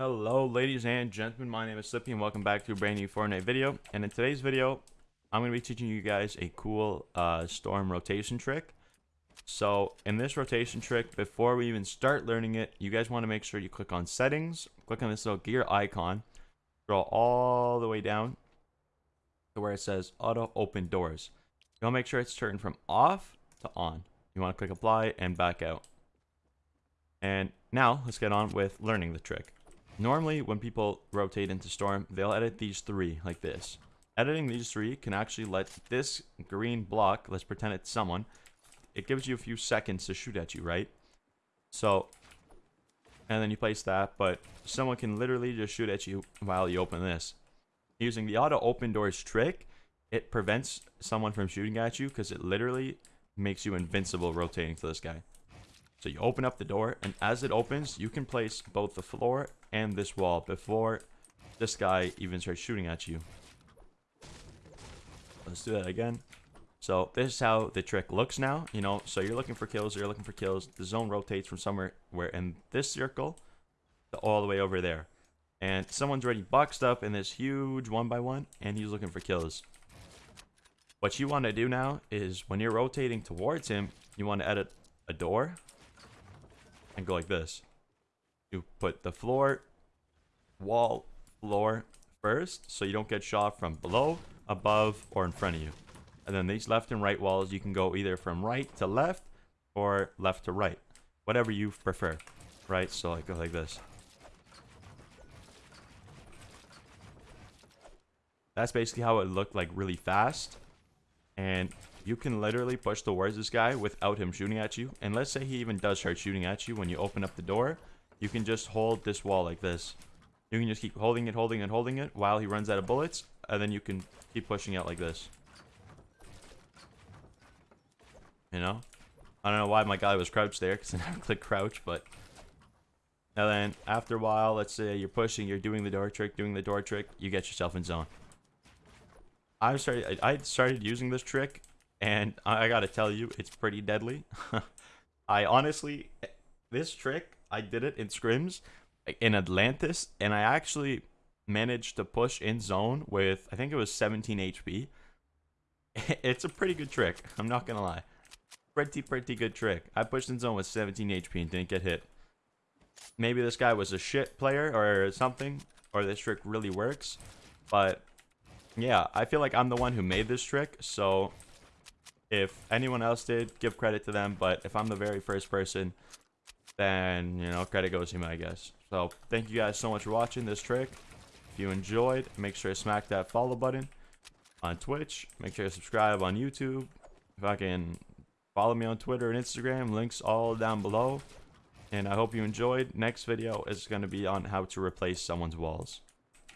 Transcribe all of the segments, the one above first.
Hello ladies and gentlemen, my name is Slippy and welcome back to a brand new Fortnite video. And in today's video, I'm going to be teaching you guys a cool uh, storm rotation trick. So in this rotation trick, before we even start learning it, you guys want to make sure you click on settings, click on this little gear icon, scroll all the way down to where it says auto open doors. You want to make sure it's turned from off to on. You want to click apply and back out. And now let's get on with learning the trick. Normally, when people rotate into Storm, they'll edit these three like this. Editing these three can actually let this green block, let's pretend it's someone, it gives you a few seconds to shoot at you, right? So, and then you place that, but someone can literally just shoot at you while you open this. Using the auto open doors trick, it prevents someone from shooting at you because it literally makes you invincible rotating to this guy. So you open up the door, and as it opens, you can place both the floor and this wall before this guy even starts shooting at you. Let's do that again. So this is how the trick looks now, you know, so you're looking for kills, you're looking for kills. The zone rotates from somewhere where in this circle to all the way over there. And someone's already boxed up in this huge one by one, and he's looking for kills. What you want to do now is when you're rotating towards him, you want to edit a door and go like this. You put the floor, wall, floor first, so you don't get shot from below, above, or in front of you. And then these left and right walls, you can go either from right to left, or left to right. Whatever you prefer, right? So I go like this. That's basically how it looked like really fast. And you can literally push towards this guy without him shooting at you. And let's say he even does start shooting at you when you open up the door. You can just hold this wall like this. You can just keep holding it, holding it, holding it while he runs out of bullets. And then you can keep pushing out like this. You know? I don't know why my guy was crouched there because I never clicked crouch, but... And then after a while, let's say you're pushing, you're doing the door trick, doing the door trick, you get yourself in zone. I started I started using this trick and I gotta tell you, it's pretty deadly. I honestly, this trick, I did it in scrims in Atlantis, and I actually managed to push in zone with, I think it was 17 HP. It's a pretty good trick, I'm not gonna lie. Pretty, pretty good trick. I pushed in zone with 17 HP and didn't get hit. Maybe this guy was a shit player or something, or this trick really works, but yeah, I feel like I'm the one who made this trick, so if anyone else did, give credit to them. But if I'm the very first person, then, you know, credit goes to me, I guess. So, thank you guys so much for watching this trick. If you enjoyed, make sure to smack that follow button on Twitch. Make sure to subscribe on YouTube. If I can follow me on Twitter and Instagram, links all down below. And I hope you enjoyed. Next video is going to be on how to replace someone's walls.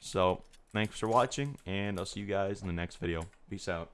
So, thanks for watching, and I'll see you guys in the next video. Peace out.